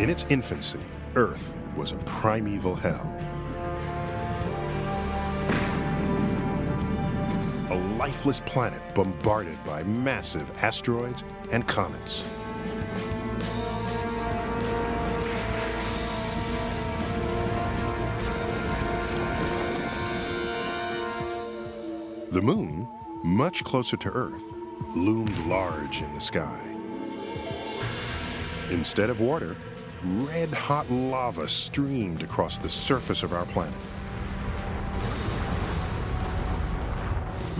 In its infancy, Earth was a primeval hell. A lifeless planet bombarded by massive asteroids and comets. The moon, much closer to Earth, loomed large in the sky. Instead of water, red-hot lava streamed across the surface of our planet.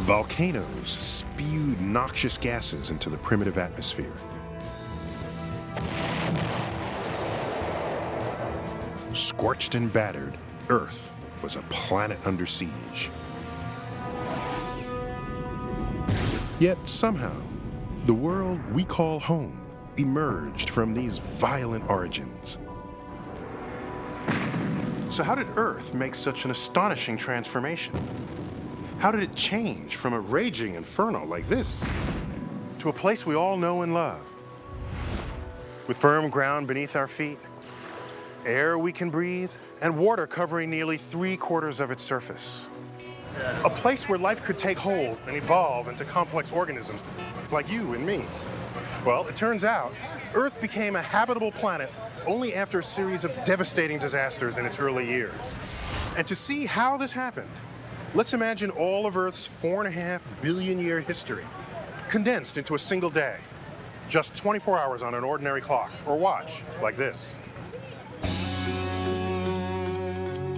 Volcanoes spewed noxious gases into the primitive atmosphere. Scorched and battered, Earth was a planet under siege. Yet somehow, the world we call home emerged from these violent origins. So how did Earth make such an astonishing transformation? How did it change from a raging inferno like this to a place we all know and love? With firm ground beneath our feet, air we can breathe, and water covering nearly three quarters of its surface. A place where life could take hold and evolve into complex organisms like you and me. Well, it turns out Earth became a habitable planet only after a series of devastating disasters in its early years. And to see how this happened, let's imagine all of Earth's four and a half billion year history condensed into a single day. Just 24 hours on an ordinary clock or watch like this.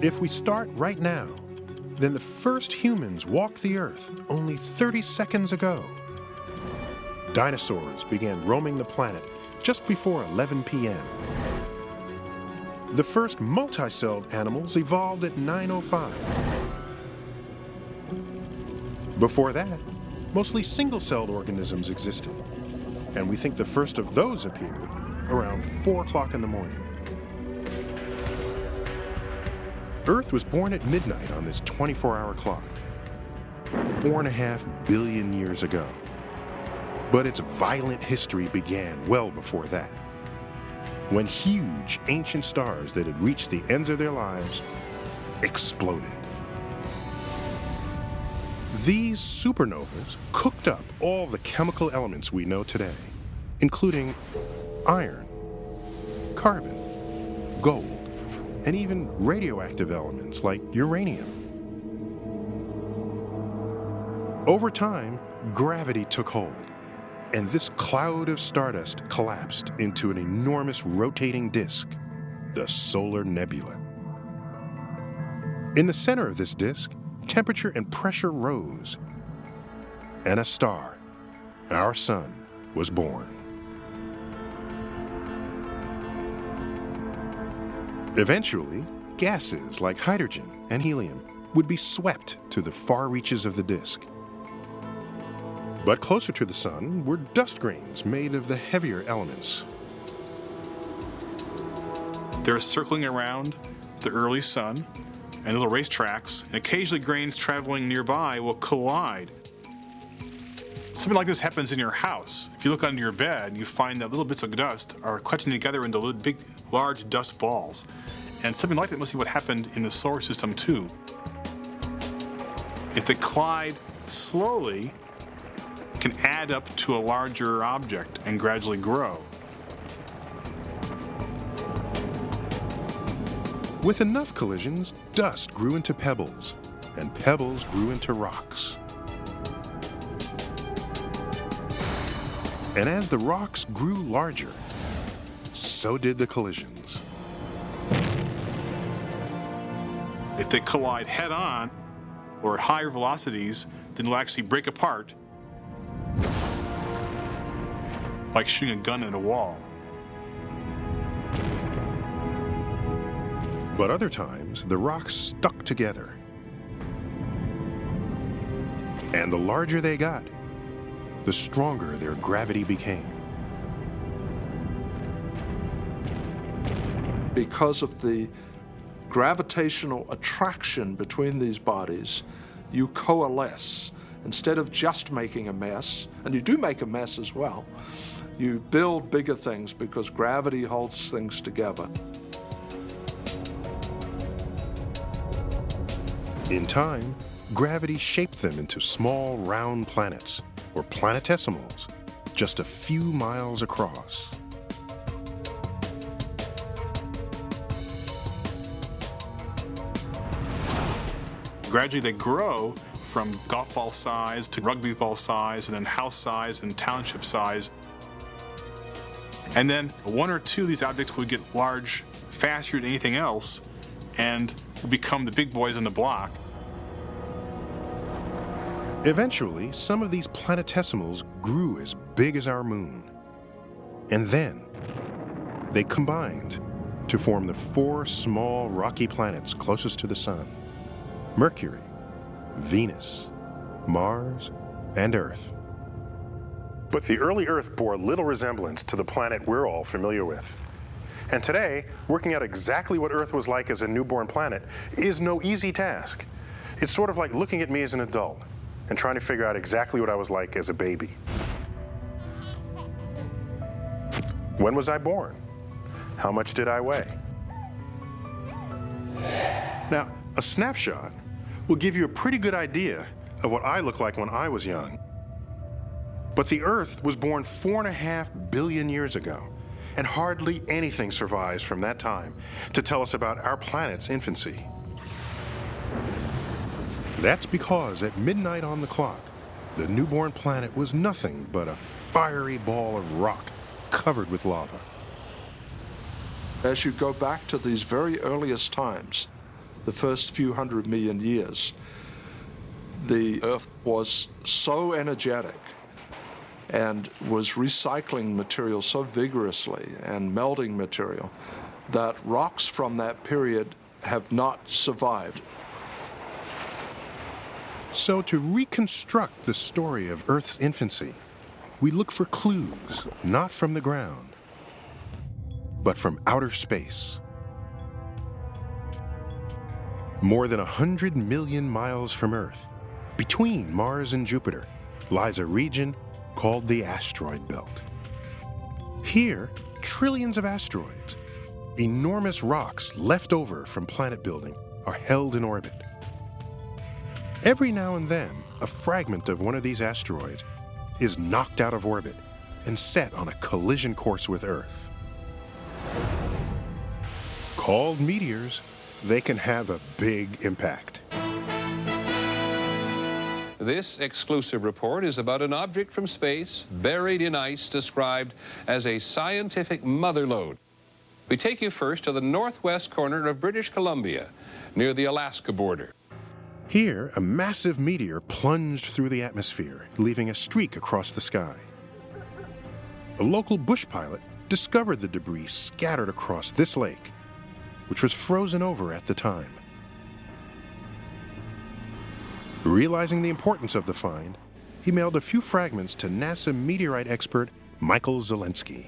If we start right now, then the first humans walked the Earth only 30 seconds ago. Dinosaurs began roaming the planet just before 11 p.m. The first multicelled animals evolved at 9.05. Before that, mostly single-celled organisms existed, and we think the first of those appeared around 4 o'clock in the morning. Earth was born at midnight on this 24-hour clock, four and a half billion years ago. But its violent history began well before that, when huge ancient stars that had reached the ends of their lives exploded. These supernovas cooked up all the chemical elements we know today, including iron, carbon, gold, and even radioactive elements like uranium. Over time, gravity took hold, and this cloud of stardust collapsed into an enormous rotating disk, the solar nebula. In the center of this disk, temperature and pressure rose, and a star, our sun, was born. Eventually, gases like hydrogen and helium would be swept to the far reaches of the disk. But closer to the sun were dust grains made of the heavier elements. They're circling around the early sun and little racetracks, and occasionally grains traveling nearby will collide. Something like this happens in your house. If you look under your bed, you find that little bits of dust are collecting together into little big, large dust balls. And something like that must be what happened in the solar system too. If they collide slowly, can add up to a larger object and gradually grow. With enough collisions, dust grew into pebbles, and pebbles grew into rocks. And as the rocks grew larger, so did the collisions. If they collide head on or at higher velocities, then they'll actually break apart like shooting a gun at a wall. But other times, the rocks stuck together. And the larger they got, the stronger their gravity became. Because of the gravitational attraction between these bodies, you coalesce. Instead of just making a mess, and you do make a mess as well, You build bigger things because gravity holds things together. In time, gravity shaped them into small round planets, or planetesimals, just a few miles across. Gradually, they grow from golf ball size to rugby ball size, and then house size and township size. And then one or two of these objects would get large faster than anything else and become the big boys on the block. Eventually, some of these planetesimals grew as big as our moon. And then, they combined to form the four small rocky planets closest to the Sun Mercury, Venus, Mars, and Earth. But the early Earth bore little resemblance to the planet we're all familiar with. And today, working out exactly what Earth was like as a newborn planet is no easy task. It's sort of like looking at me as an adult and trying to figure out exactly what I was like as a baby. When was I born? How much did I weigh? Now, a snapshot will give you a pretty good idea of what I looked like when I was young. But the Earth was born four and a half billion years ago, and hardly anything survives from that time to tell us about our planet's infancy. That's because at midnight on the clock, the newborn planet was nothing but a fiery ball of rock covered with lava. As you go back to these very earliest times, the first few hundred million years, the Earth was so energetic and was recycling material so vigorously and melting material that rocks from that period have not survived. So, to reconstruct the story of Earth's infancy, we look for clues not from the ground, but from outer space. More than 100 million miles from Earth, between Mars and Jupiter, lies a region called the asteroid belt. Here, trillions of asteroids, enormous rocks left over from planet building, are held in orbit. Every now and then, a fragment of one of these asteroids is knocked out of orbit and set on a collision course with Earth. Called meteors, they can have a big impact. This exclusive report is about an object from space buried in ice described as a scientific mother lode. We take you first to the northwest corner of British Columbia, near the Alaska border. Here, a massive meteor plunged through the atmosphere, leaving a streak across the sky. A local bush pilot discovered the debris scattered across this lake, which was frozen over at the time. Realizing the importance of the find, he mailed a few fragments to NASA meteorite expert Michael Zolensky.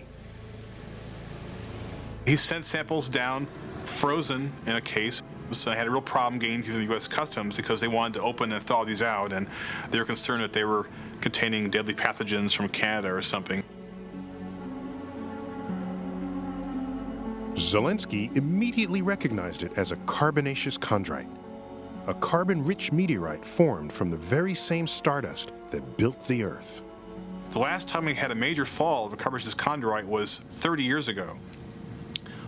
He sent samples down, frozen in a case. So I had a real problem getting through the U.S. Customs because they wanted to open and thaw these out, and they were concerned that they were containing deadly pathogens from Canada or something. Zolensky immediately recognized it as a carbonaceous chondrite, a carbon-rich meteorite formed from the very same stardust that built the Earth. The last time we had a major fall of a carbonaceous chondrite was 30 years ago.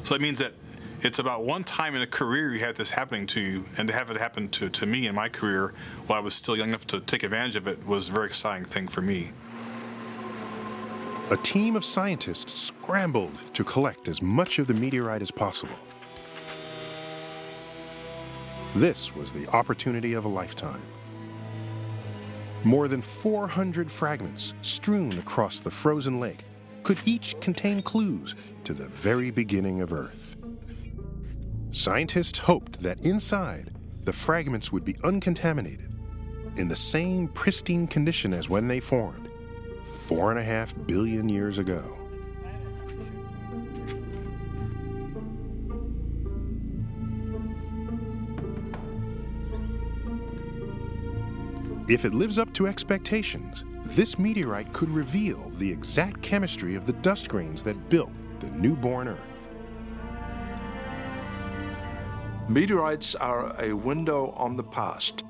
So that means that it's about one time in a career you had this happening to you, and to have it happen to, to me in my career while I was still young enough to take advantage of it was a very exciting thing for me. A team of scientists scrambled to collect as much of the meteorite as possible. This was the opportunity of a lifetime. More than 400 fragments strewn across the frozen lake could each contain clues to the very beginning of Earth. Scientists hoped that inside, the fragments would be uncontaminated, in the same pristine condition as when they formed, four and a half billion years ago. If it lives up to expectations, this meteorite could reveal the exact chemistry of the dust grains that built the newborn Earth. Meteorites are a window on the past.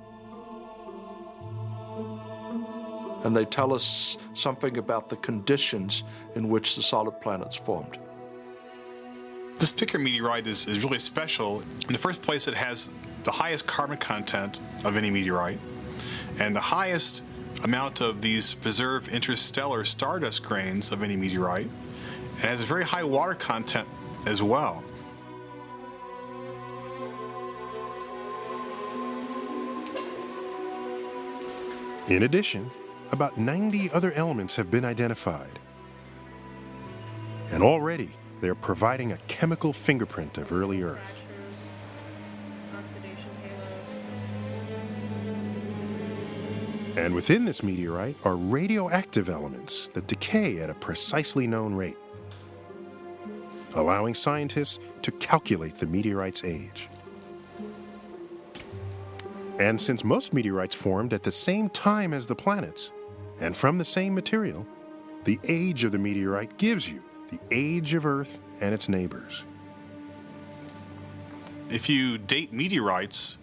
And they tell us something about the conditions in which the solid planets formed. This particular meteorite is, is really special. In the first place, it has the highest carbon content of any meteorite and the highest amount of these preserved interstellar stardust grains of any meteorite, and has a very high water content as well. In addition, about 90 other elements have been identified. And already, they're providing a chemical fingerprint of early Earth. And within this meteorite are radioactive elements that decay at a precisely known rate, allowing scientists to calculate the meteorite's age. And since most meteorites formed at the same time as the planets, and from the same material, the age of the meteorite gives you the age of Earth and its neighbors. If you date meteorites,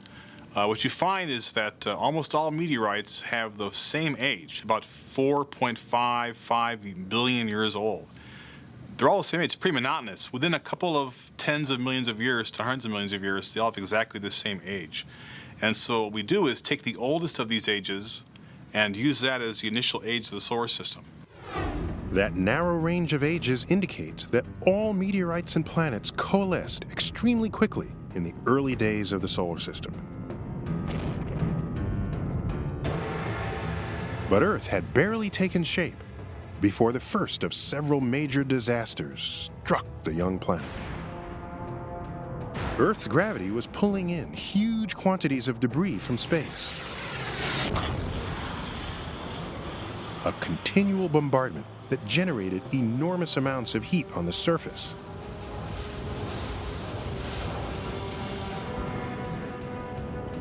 uh, what you find is that uh, almost all meteorites have the same age, about 4.55 billion years old. They're all the same age. It's pretty monotonous. Within a couple of tens of millions of years to hundreds of millions of years, they all have exactly the same age. And so what we do is take the oldest of these ages and use that as the initial age of the solar system. That narrow range of ages indicates that all meteorites and planets coalesced extremely quickly in the early days of the solar system. But Earth had barely taken shape before the first of several major disasters struck the young planet. Earth's gravity was pulling in huge quantities of debris from space. A continual bombardment that generated enormous amounts of heat on the surface.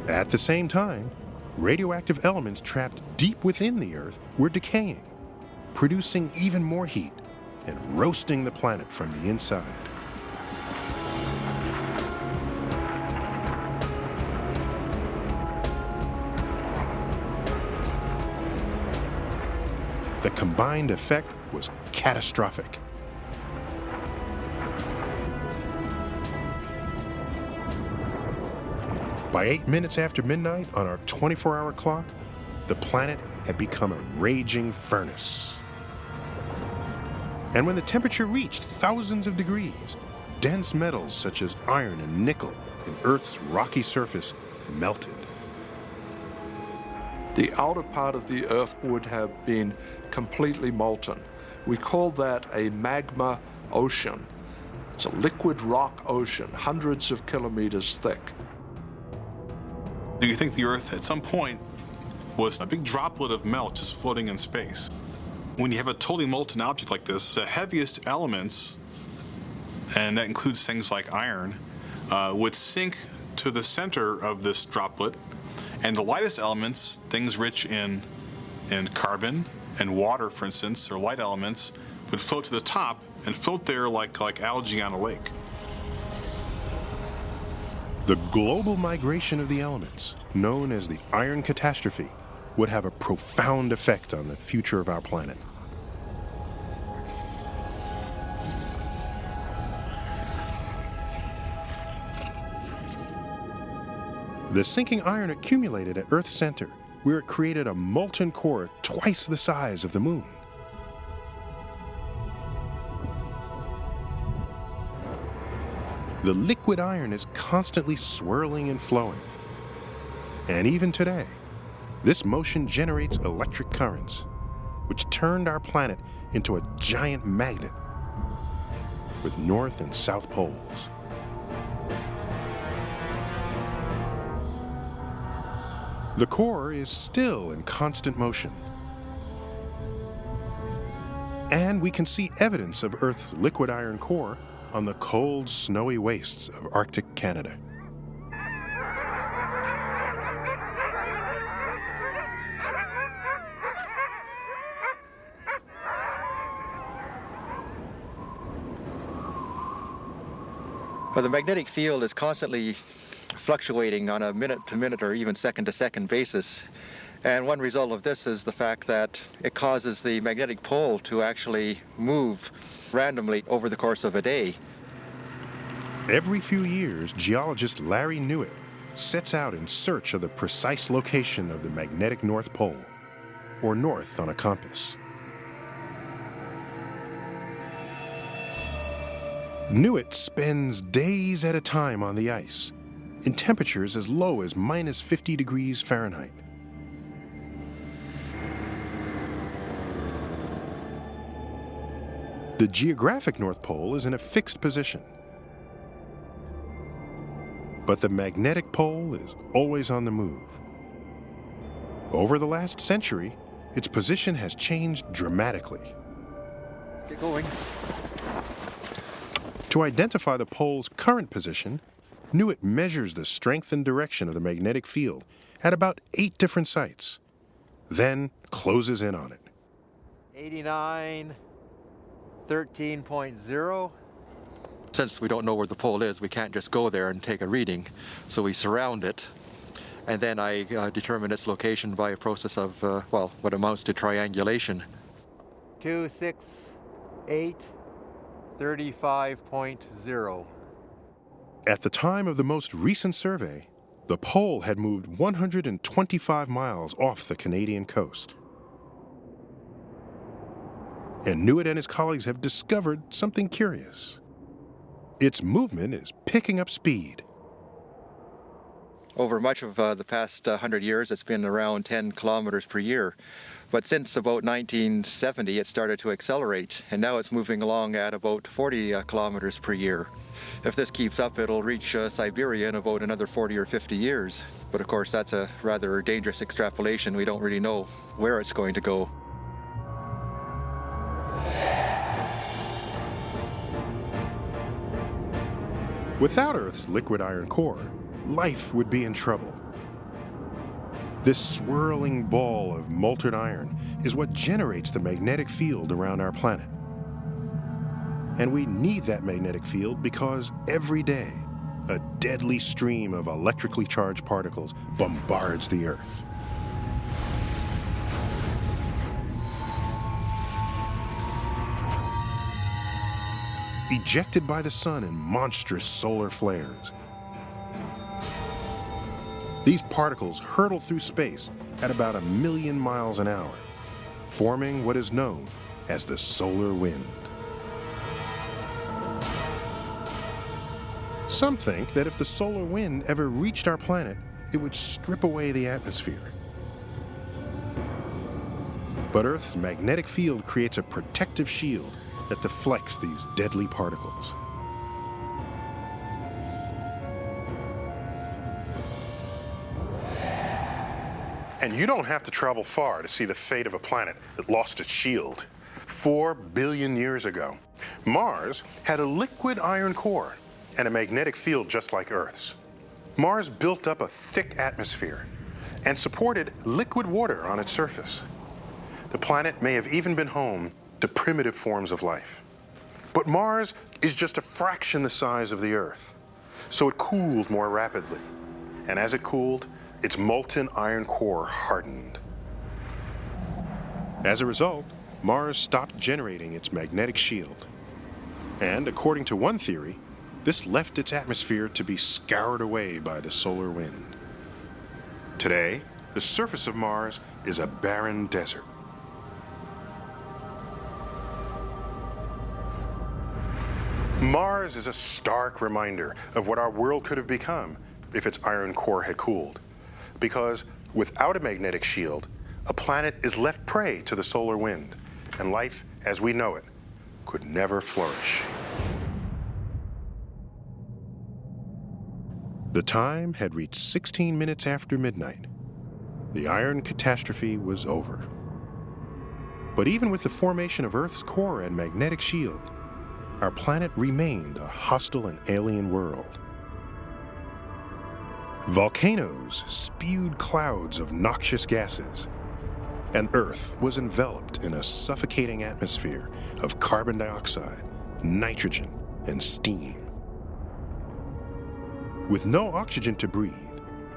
At the same time, radioactive elements trapped deep within the Earth were decaying, producing even more heat and roasting the planet from the inside. The combined effect was catastrophic. By eight minutes after midnight on our 24 hour clock, the planet had become a raging furnace. And when the temperature reached thousands of degrees, dense metals such as iron and nickel in Earth's rocky surface melted. The outer part of the Earth would have been completely molten. We call that a magma ocean. It's a liquid rock ocean, hundreds of kilometers thick. Do you think the Earth at some point was a big droplet of melt just floating in space? When you have a totally molten object like this, the heaviest elements, and that includes things like iron, uh, would sink to the center of this droplet, and the lightest elements, things rich in, in carbon and water, for instance, or light elements, would float to the top and float there like, like algae on a lake. The global migration of the elements, known as the Iron Catastrophe, would have a profound effect on the future of our planet. The sinking iron accumulated at Earth's center, where it created a molten core twice the size of the moon. The liquid iron is constantly swirling and flowing. And even today, this motion generates electric currents, which turned our planet into a giant magnet with north and south poles. The core is still in constant motion. And we can see evidence of Earth's liquid iron core on the cold, snowy wastes of Arctic Canada. The magnetic field is constantly fluctuating on a minute to minute or even second to second basis. And one result of this is the fact that it causes the magnetic pole to actually move randomly over the course of a day. Every few years, geologist Larry Newitt sets out in search of the precise location of the magnetic North Pole, or north on a compass. Newitt spends days at a time on the ice, in temperatures as low as minus 50 degrees Fahrenheit. The geographic North Pole is in a fixed position. But the magnetic pole is always on the move. Over the last century, its position has changed dramatically. Let's get going. To identify the pole's current position, Newitt measures the strength and direction of the magnetic field at about eight different sites, then closes in on it. 89, 13.0. Since we don't know where the pole is, we can't just go there and take a reading. So we surround it. And then I uh, determine its location by a process of, uh, well, what amounts to triangulation. 2, 6, 8, 35.0. At the time of the most recent survey, the pole had moved 125 miles off the Canadian coast. And Newitt and his colleagues have discovered something curious. Its movement is picking up speed. Over much of uh, the past uh, 100 years, it's been around 10 kilometers per year. But since about 1970, it started to accelerate, and now it's moving along at about 40 uh, kilometers per year. If this keeps up, it'll reach uh, Siberia in about another 40 or 50 years. But of course, that's a rather dangerous extrapolation. We don't really know where it's going to go. Without Earth's liquid iron core, life would be in trouble. This swirling ball of molten iron is what generates the magnetic field around our planet. And we need that magnetic field because every day, a deadly stream of electrically charged particles bombards the Earth. Ejected by the sun in monstrous solar flares, these particles hurtle through space at about a million miles an hour, forming what is known as the solar wind. Some think that if the solar wind ever reached our planet, it would strip away the atmosphere. But Earth's magnetic field creates a protective shield that deflects these deadly particles. And you don't have to travel far to see the fate of a planet that lost its shield. Four billion years ago, Mars had a liquid iron core and a magnetic field just like Earth's. Mars built up a thick atmosphere and supported liquid water on its surface. The planet may have even been home to primitive forms of life. But Mars is just a fraction the size of the Earth, so it cooled more rapidly. And as it cooled, its molten iron core hardened. As a result, Mars stopped generating its magnetic shield. And according to one theory, this left its atmosphere to be scoured away by the solar wind. Today, the surface of Mars is a barren desert. Mars is a stark reminder of what our world could have become if its iron core had cooled. Because without a magnetic shield, a planet is left prey to the solar wind, and life as we know it could never flourish. The time had reached 16 minutes after midnight. The iron catastrophe was over. But even with the formation of Earth's core and magnetic shield, our planet remained a hostile and alien world. Volcanoes spewed clouds of noxious gases, and Earth was enveloped in a suffocating atmosphere of carbon dioxide, nitrogen, and steam. With no oxygen to breathe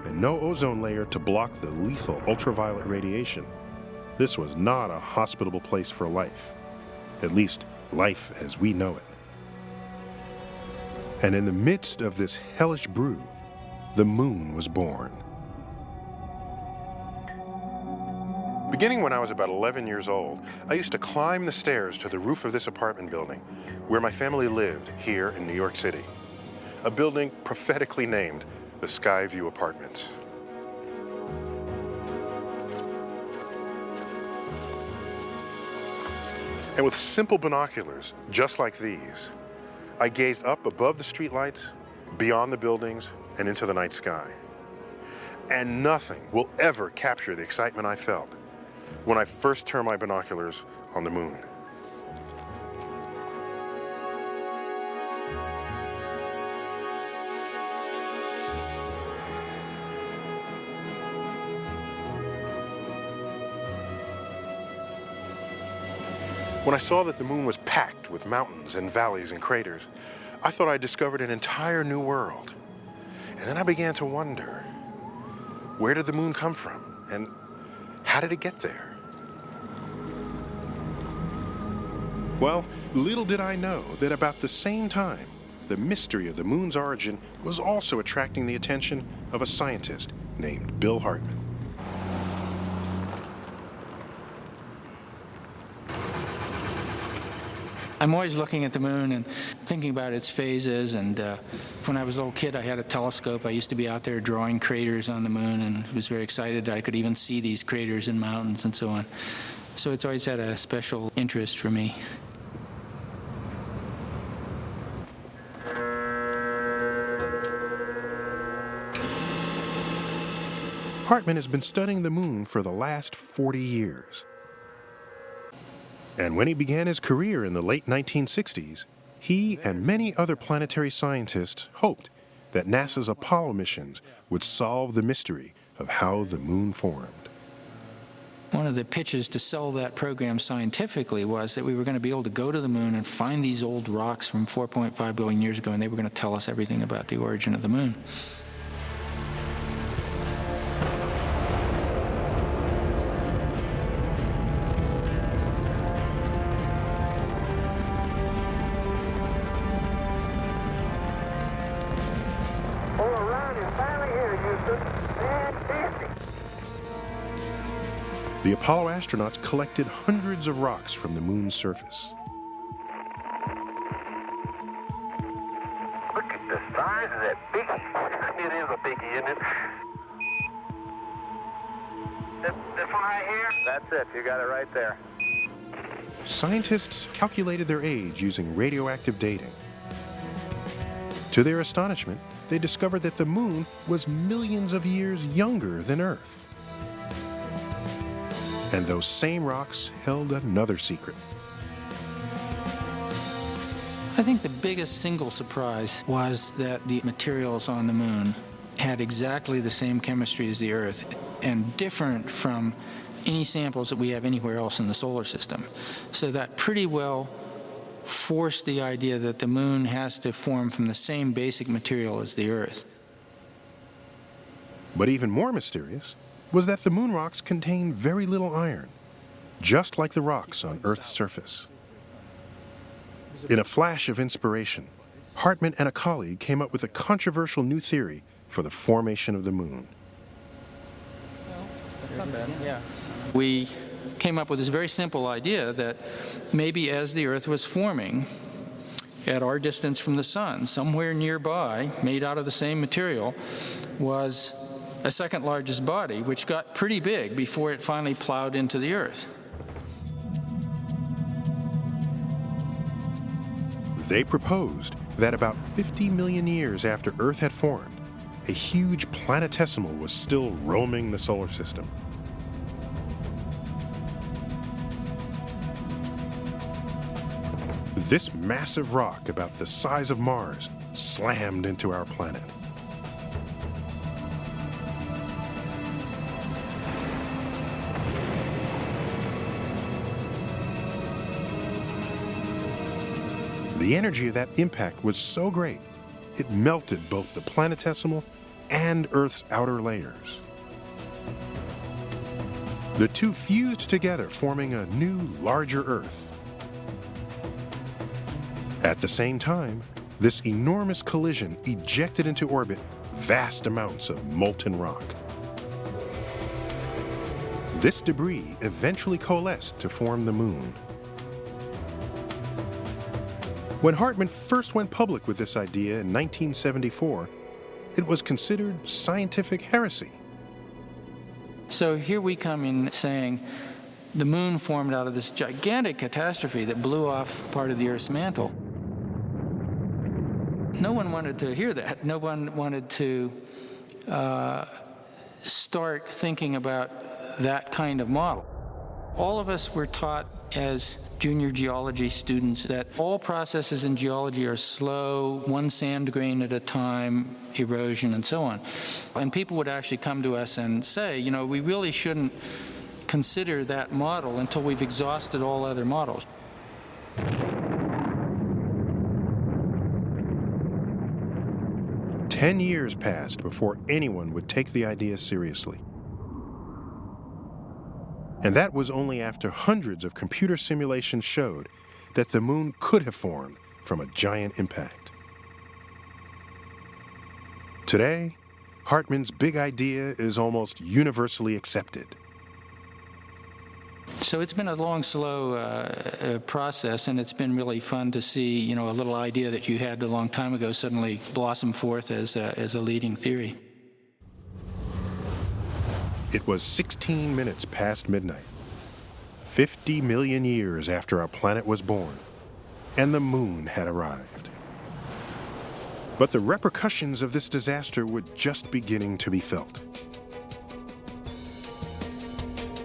and no ozone layer to block the lethal ultraviolet radiation, this was not a hospitable place for life. At least, life as we know it. And in the midst of this hellish brew, the moon was born. Beginning when I was about 11 years old, I used to climb the stairs to the roof of this apartment building where my family lived here in New York City. A building prophetically named the Skyview Apartments. And with simple binoculars, just like these, I gazed up above the streetlights, beyond the buildings, and into the night sky. And nothing will ever capture the excitement I felt when I first turned my binoculars on the moon. When I saw that the moon was packed with mountains and valleys and craters, I thought I discovered an entire new world. And then I began to wonder, where did the moon come from? And how did it get there? Well, little did I know that about the same time, the mystery of the moon's origin was also attracting the attention of a scientist named Bill Hartmann. I'm always looking at the moon and thinking about its phases. And uh, when I was a little kid, I had a telescope. I used to be out there drawing craters on the moon and was very excited that I could even see these craters in mountains and so on. So it's always had a special interest for me. Hartmann has been studying the moon for the last 40 years. And when he began his career in the late 1960s, he and many other planetary scientists hoped that NASA's Apollo missions would solve the mystery of how the moon formed. One of the pitches to sell that program scientifically was that we were going to be able to go to the moon and find these old rocks from 4.5 billion years ago, and they were going to tell us everything about the origin of the moon. Astronauts collected hundreds of rocks from the moon's surface. Look at the size of that biggie. It is a biggie, isn't it? This, this one right here? That's it. You got it right there. Scientists calculated their age using radioactive dating. To their astonishment, they discovered that the moon was millions of years younger than Earth. And those same rocks held another secret. I think the biggest single surprise was that the materials on the moon had exactly the same chemistry as the Earth and different from any samples that we have anywhere else in the solar system. So that pretty well forced the idea that the moon has to form from the same basic material as the Earth. But even more mysterious was that the moon rocks contain very little iron, just like the rocks on Earth's surface. In a flash of inspiration, Hartmann and a colleague came up with a controversial new theory for the formation of the moon. We came up with this very simple idea that maybe as the Earth was forming, at our distance from the sun, somewhere nearby, made out of the same material, was a second largest body, which got pretty big before it finally plowed into the Earth. They proposed that about 50 million years after Earth had formed, a huge planetesimal was still roaming the solar system. This massive rock, about the size of Mars, slammed into our planet. The energy of that impact was so great it melted both the planetesimal and Earth's outer layers. The two fused together, forming a new, larger Earth. At the same time, this enormous collision ejected into orbit vast amounts of molten rock. This debris eventually coalesced to form the moon. When Hartmann first went public with this idea in 1974, it was considered scientific heresy. So here we come in saying the moon formed out of this gigantic catastrophe that blew off part of the Earth's mantle. No one wanted to hear that. No one wanted to uh, start thinking about that kind of model. All of us were taught as junior geology students that all processes in geology are slow, one sand grain at a time, erosion, and so on. And people would actually come to us and say, you know, we really shouldn't consider that model until we've exhausted all other models. Ten years passed before anyone would take the idea seriously. And that was only after hundreds of computer simulations showed that the moon could have formed from a giant impact. Today, Hartmann's big idea is almost universally accepted. So it's been a long, slow uh, uh, process, and it's been really fun to see, you know, a little idea that you had a long time ago suddenly blossom forth as a, as a leading theory. It was 16 minutes past midnight, 50 million years after our planet was born, and the moon had arrived. But the repercussions of this disaster were just beginning to be felt.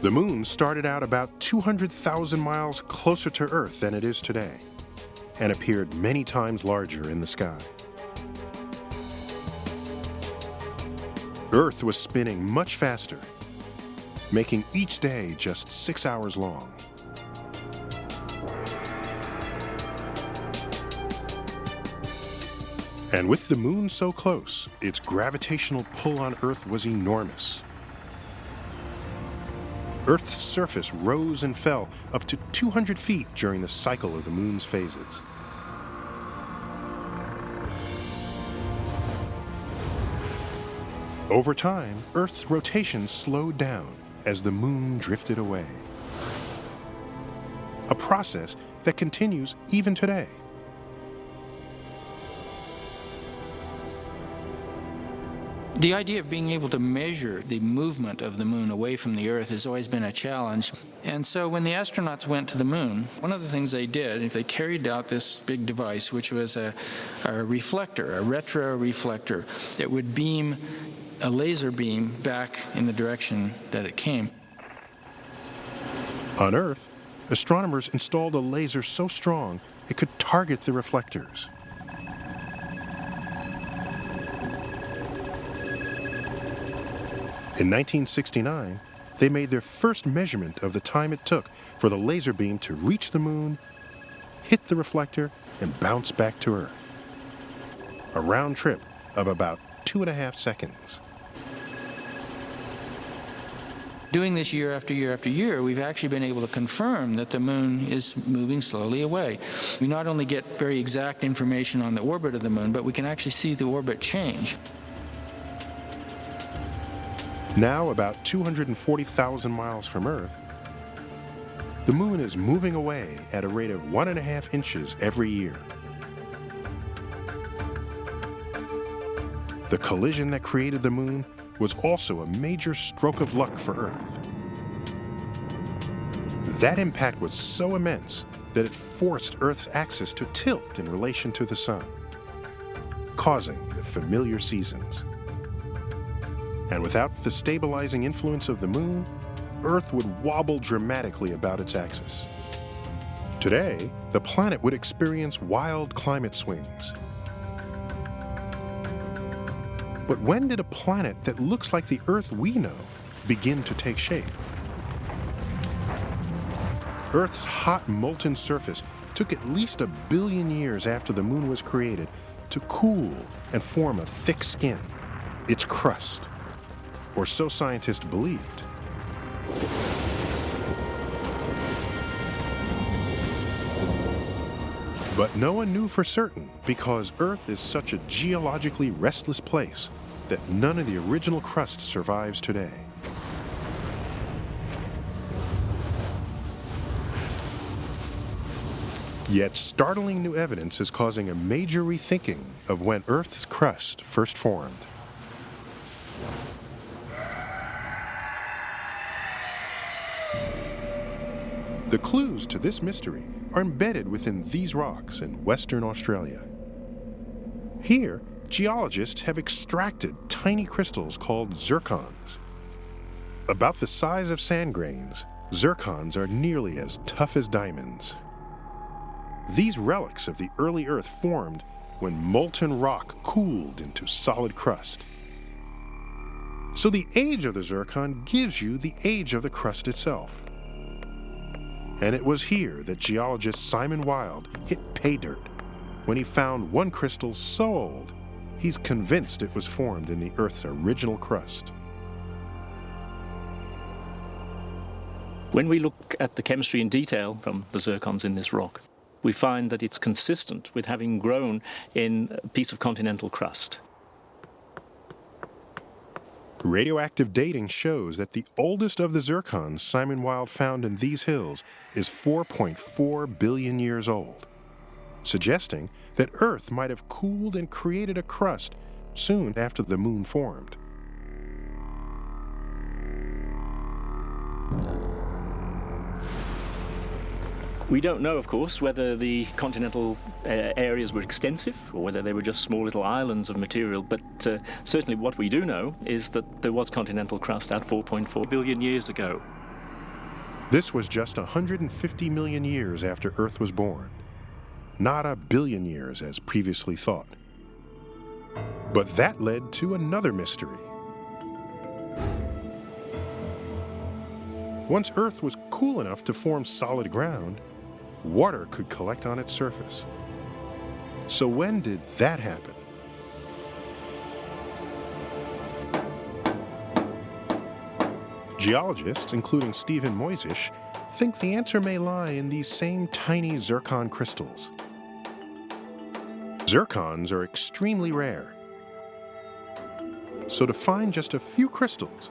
The moon started out about 200,000 miles closer to Earth than it is today, and appeared many times larger in the sky. Earth was spinning much faster, making each day just six hours long. And with the moon so close, its gravitational pull on Earth was enormous. Earth's surface rose and fell up to 200 feet during the cycle of the moon's phases. Over time, Earth's rotation slowed down as the moon drifted away. A process that continues even today. The idea of being able to measure the movement of the moon away from the Earth has always been a challenge. And so when the astronauts went to the moon, one of the things they did, they carried out this big device, which was a, a reflector, a retroreflector, that would beam a laser beam back in the direction that it came. On Earth, astronomers installed a laser so strong it could target the reflectors. In 1969, they made their first measurement of the time it took for the laser beam to reach the moon, hit the reflector, and bounce back to Earth. A round trip of about two and a half seconds. Doing this year after year after year, we've actually been able to confirm that the moon is moving slowly away. We not only get very exact information on the orbit of the moon, but we can actually see the orbit change. Now about 240,000 miles from Earth, the moon is moving away at a rate of one and a half inches every year. The collision that created the moon was also a major stroke of luck for Earth. That impact was so immense that it forced Earth's axis to tilt in relation to the Sun, causing the familiar seasons. And without the stabilizing influence of the Moon, Earth would wobble dramatically about its axis. Today, the planet would experience wild climate swings, but when did a planet that looks like the Earth we know begin to take shape? Earth's hot molten surface took at least a billion years after the moon was created to cool and form a thick skin, its crust. Or so scientists believed. But no one knew for certain because Earth is such a geologically restless place that none of the original crust survives today. Yet startling new evidence is causing a major rethinking of when Earth's crust first formed. The clues to this mystery are embedded within these rocks in Western Australia. Here, geologists have extracted tiny crystals called zircons. About the size of sand grains, zircons are nearly as tough as diamonds. These relics of the early Earth formed when molten rock cooled into solid crust. So the age of the zircon gives you the age of the crust itself. And it was here that geologist Simon Wilde hit pay dirt when he found one crystal so old he's convinced it was formed in the Earth's original crust. When we look at the chemistry in detail from the zircons in this rock, we find that it's consistent with having grown in a piece of continental crust. Radioactive dating shows that the oldest of the zircons Simon Wilde found in these hills is 4.4 billion years old, suggesting that Earth might have cooled and created a crust soon after the moon formed. We don't know, of course, whether the continental uh, areas were extensive or whether they were just small little islands of material, but uh, certainly what we do know is that there was continental crust at 4.4 billion years ago. This was just 150 million years after Earth was born, not a billion years as previously thought. But that led to another mystery. Once Earth was cool enough to form solid ground, water could collect on its surface. So when did that happen? Geologists, including Stephen Mojzsis, think the answer may lie in these same tiny zircon crystals. Zircons are extremely rare. So to find just a few crystals,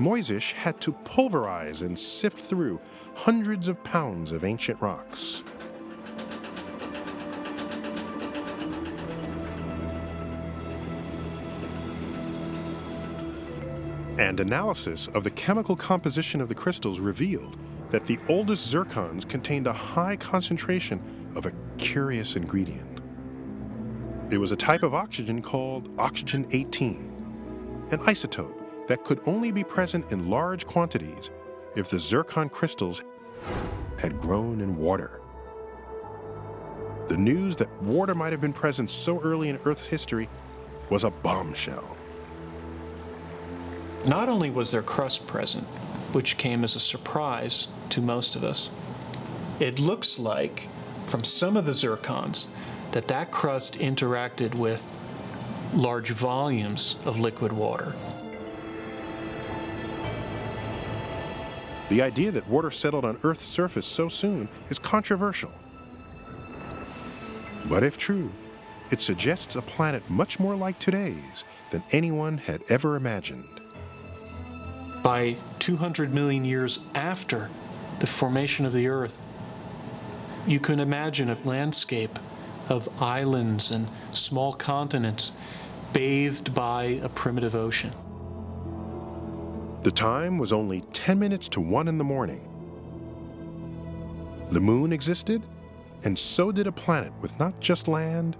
Mojzsis had to pulverize and sift through hundreds of pounds of ancient rocks. And analysis of the chemical composition of the crystals revealed that the oldest zircons contained a high concentration of a curious ingredient. It was a type of oxygen called oxygen 18, an isotope that could only be present in large quantities if the zircon crystals had grown in water. The news that water might have been present so early in Earth's history was a bombshell. Not only was there crust present, which came as a surprise to most of us, it looks like, from some of the zircons, that that crust interacted with large volumes of liquid water. The idea that water settled on Earth's surface so soon is controversial. But if true, it suggests a planet much more like today's than anyone had ever imagined. By 200 million years after the formation of the Earth, you can imagine a landscape of islands and small continents bathed by a primitive ocean. The time was only 10 minutes to 1 in the morning. The moon existed, and so did a planet with not just land,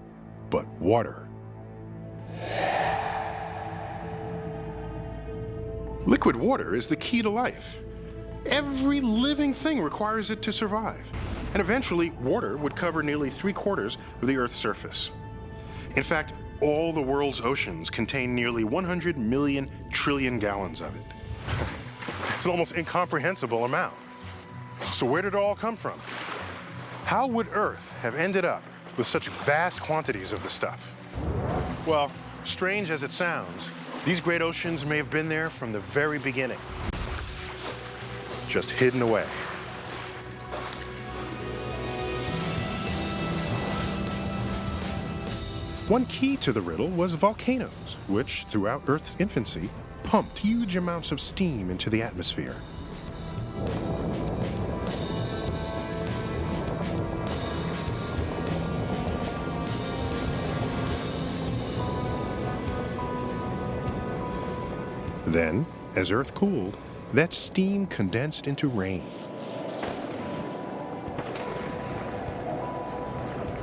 but water. Liquid water is the key to life. Every living thing requires it to survive. And eventually, water would cover nearly three quarters of the Earth's surface. In fact, all the world's oceans contain nearly 100 million trillion gallons of it. It's an almost incomprehensible amount. So where did it all come from? How would Earth have ended up with such vast quantities of the stuff? Well, strange as it sounds, these great oceans may have been there from the very beginning. Just hidden away. One key to the riddle was volcanoes, which, throughout Earth's infancy, pumped huge amounts of steam into the atmosphere. Then, as Earth cooled, that steam condensed into rain.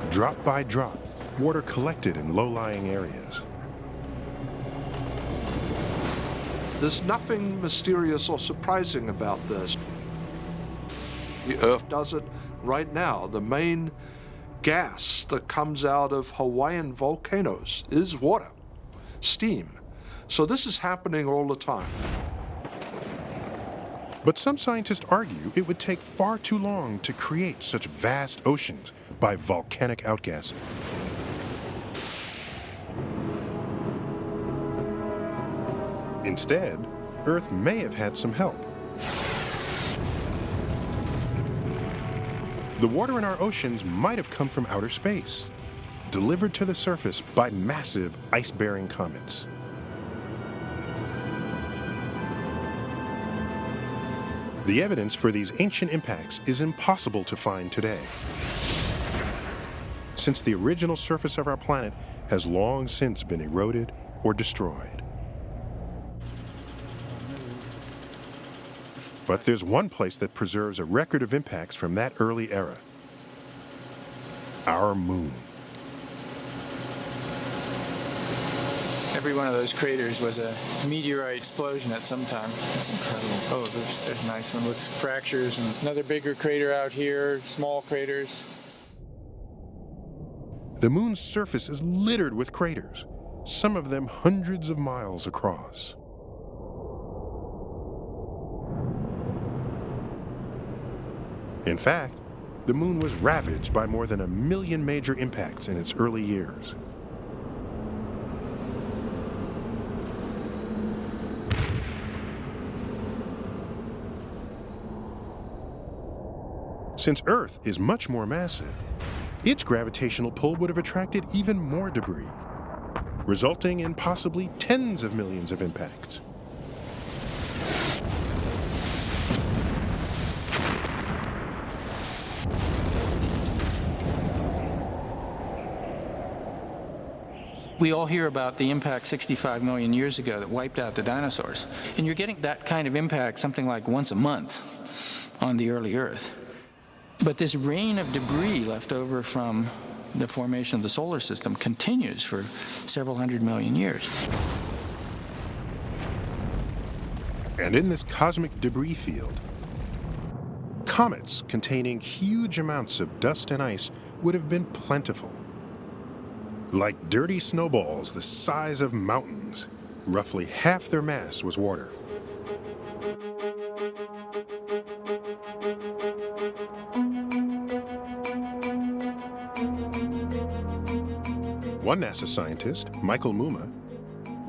Drop by drop, water collected in low-lying areas. There's nothing mysterious or surprising about this. The Earth does it right now. The main gas that comes out of Hawaiian volcanoes is water, steam. So this is happening all the time. But some scientists argue it would take far too long to create such vast oceans by volcanic outgassing. Instead, Earth may have had some help. The water in our oceans might have come from outer space, delivered to the surface by massive ice-bearing comets. The evidence for these ancient impacts is impossible to find today, since the original surface of our planet has long since been eroded or destroyed. But there's one place that preserves a record of impacts from that early era. Our moon. Every one of those craters was a meteorite explosion at some time. That's incredible. Oh, there's, there's a nice one with fractures and another bigger crater out here, small craters. The moon's surface is littered with craters, some of them hundreds of miles across. In fact, the moon was ravaged by more than a million major impacts in its early years. Since Earth is much more massive, its gravitational pull would have attracted even more debris, resulting in possibly tens of millions of impacts. We all hear about the impact 65 million years ago that wiped out the dinosaurs. And you're getting that kind of impact something like once a month on the early Earth. But this rain of debris left over from the formation of the solar system continues for several hundred million years. And in this cosmic debris field, comets containing huge amounts of dust and ice would have been plentiful. Like dirty snowballs the size of mountains, roughly half their mass was water. One NASA scientist, Michael Mumma,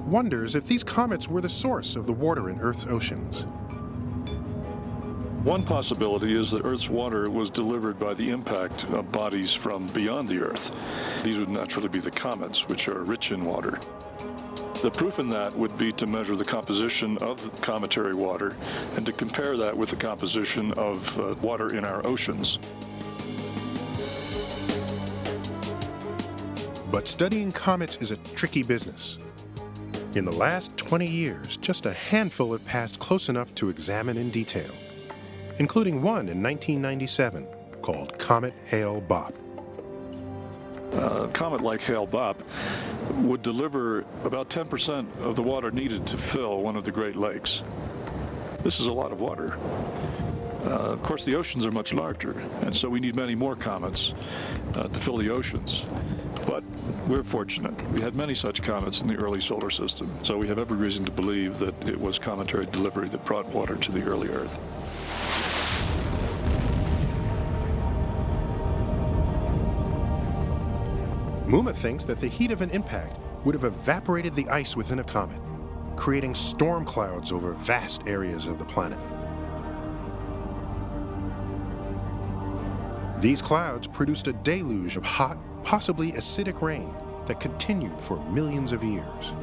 wonders if these comets were the source of the water in Earth's oceans. One possibility is that Earth's water was delivered by the impact of bodies from beyond the Earth. These would naturally be the comets, which are rich in water. The proof in that would be to measure the composition of cometary water and to compare that with the composition of uh, water in our oceans. But studying comets is a tricky business. In the last 20 years, just a handful have passed close enough to examine in detail, including one in 1997 called Comet Hale-Bopp. A comet like Hale-Bopp would deliver about 10% of the water needed to fill one of the Great Lakes. This is a lot of water. Uh, of course, the oceans are much larger, and so we need many more comets uh, to fill the oceans. But we're fortunate. We had many such comets in the early solar system, so we have every reason to believe that it was cometary delivery that brought water to the early Earth. Mumma thinks that the heat of an impact would have evaporated the ice within a comet, creating storm clouds over vast areas of the planet. These clouds produced a deluge of hot, possibly acidic rain that continued for millions of years.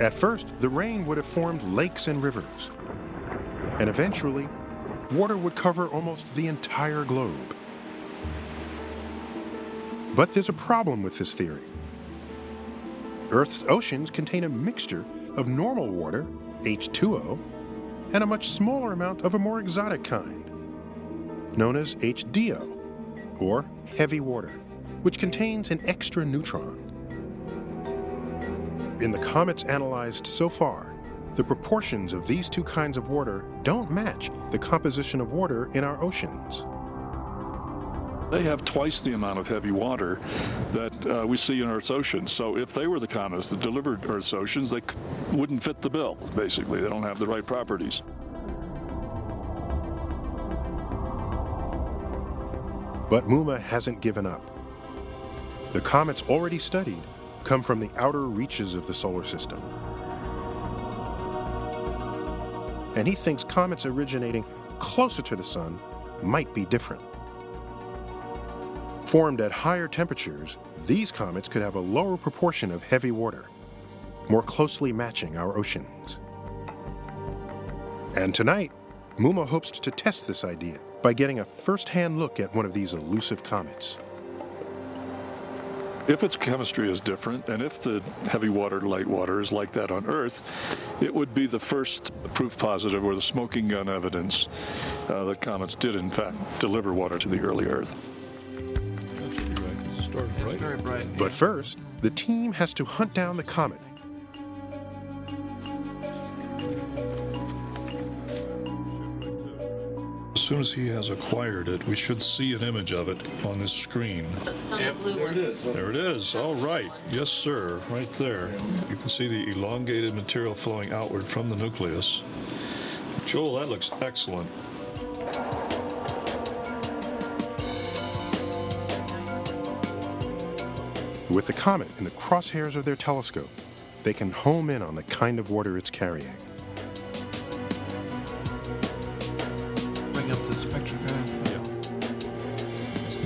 At first, the rain would have formed lakes and rivers. And eventually, water would cover almost the entire globe. But there's a problem with this theory. Earth's oceans contain a mixture of normal water, H2O, and a much smaller amount of a more exotic kind, known as HDO, or heavy water, which contains an extra neutron. In the comets analyzed so far, the proportions of these two kinds of water don't match the composition of water in our oceans. They have twice the amount of heavy water that uh, we see in Earth's oceans. So if they were the comets that delivered Earth's oceans, they wouldn't fit the bill, basically. They don't have the right properties. But Mumma hasn't given up. The comets already studied come from the outer reaches of the solar system. And he thinks comets originating closer to the sun might be different. Formed at higher temperatures, these comets could have a lower proportion of heavy water, more closely matching our oceans. And tonight, Mumma hopes to test this idea by getting a first-hand look at one of these elusive comets. If its chemistry is different, and if the heavy water light water is like that on Earth, it would be the first proof positive or the smoking gun evidence uh, that comets did, in fact, deliver water to the early Earth. That right, because it started bright. Very bright. But first, the team has to hunt down the comet soon as he has acquired it, we should see an image of it on this screen. It's on the blue one. There it is. All right. Yes, sir. Right there. You can see the elongated material flowing outward from the nucleus. Joel, that looks excellent. With the comet in the crosshairs of their telescope, they can home in on the kind of water it's carrying.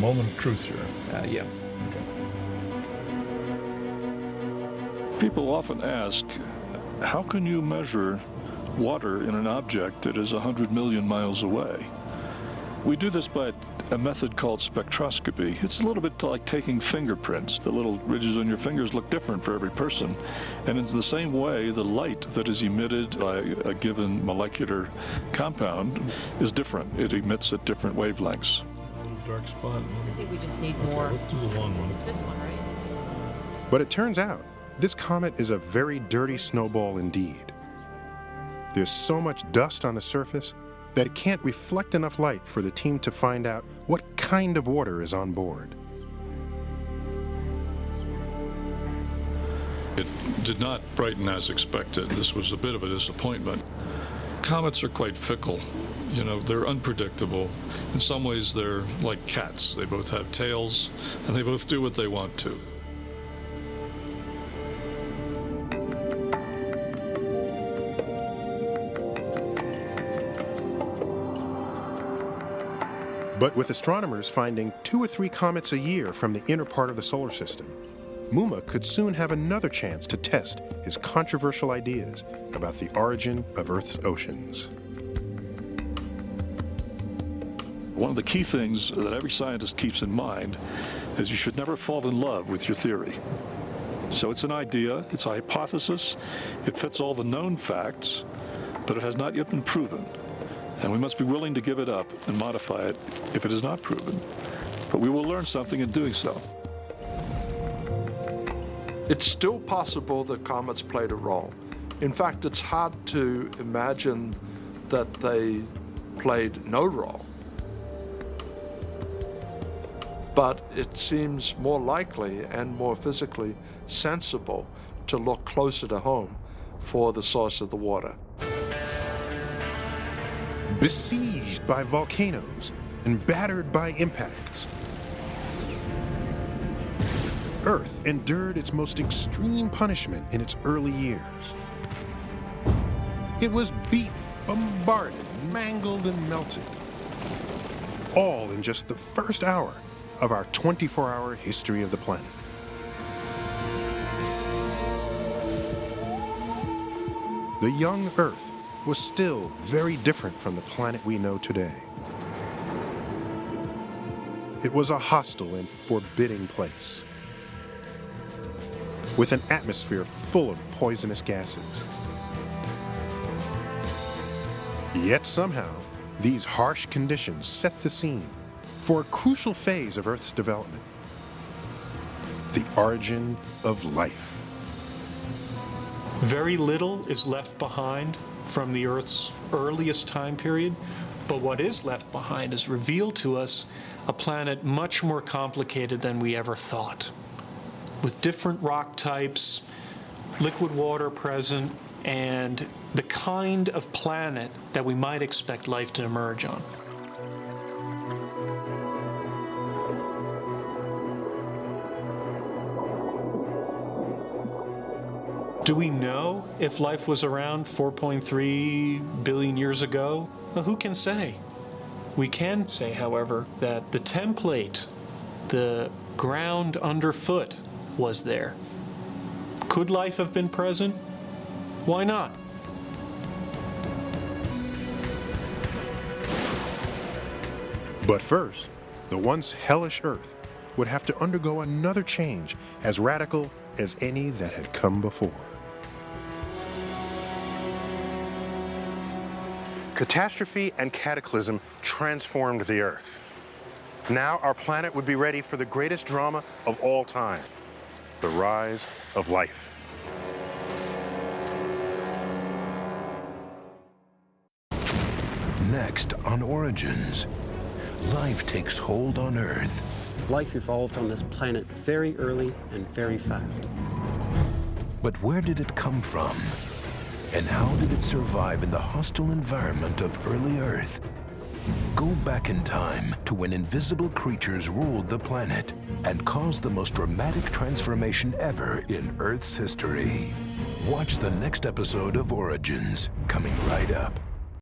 Moment of truth here. Uh, yeah. People often ask, how can you measure water in an object that is 100 million miles away? We do this by a method called spectroscopy. It's a little bit like taking fingerprints. The little ridges on your fingers look different for every person. And in the same way, the light that is emitted by a given molecular compound is different. It emits at different wavelengths. Dark spot. I think we just need more. Let's do the long one. It's this one, right? But it turns out, this comet is a very dirty snowball indeed. There's so much dust on the surface that it can't reflect enough light for the team to find out what kind of water is on board. It did not brighten as expected. This was a bit of a disappointment. Comets are quite fickle. You know, they're unpredictable. In some ways, they're like cats. They both have tails, and they both do what they want to. But with astronomers finding two or three comets a year from the inner part of the solar system, Mumma could soon have another chance to test his controversial ideas about the origin of Earth's oceans. One of the key things that every scientist keeps in mind is you should never fall in love with your theory. So it's an idea, it's a hypothesis, it fits all the known facts, but it has not yet been proven. And we must be willing to give it up and modify it if it is not proven. But we will learn something in doing so. It's still possible that comets played a role. In fact, it's hard to imagine that they played no role. but it seems more likely and more physically sensible to look closer to home for the source of the water. Besieged by volcanoes and battered by impacts, Earth endured its most extreme punishment in its early years. It was beaten, bombarded, mangled, and melted. All in just the first hour of our 24 hour history of the planet. The young Earth was still very different from the planet we know today. It was a hostile and forbidding place with an atmosphere full of poisonous gases. Yet somehow, these harsh conditions set the scene for a crucial phase of Earth's development the origin of life. Very little is left behind from the Earth's earliest time period, but what is left behind is revealed to us a planet much more complicated than we ever thought, with different rock types, liquid water present, and the kind of planet that we might expect life to emerge on. Do we know if life was around 4.3 billion years ago? Well, who can say? We can say, however, that the template, the ground underfoot, was there. Could life have been present? Why not? But first, the once hellish Earth would have to undergo another change as radical as any that had come before. Catastrophe and cataclysm transformed the Earth. Now our planet would be ready for the greatest drama of all time the rise of life. Next on Origins, life takes hold on Earth. Life evolved on this planet very early and very fast. But where did it come from? And how did it survive in the hostile environment of early Earth? Go back in time to when invisible creatures ruled the planet and caused the most dramatic transformation ever in Earth's history. Watch the next episode of Origins, coming right up.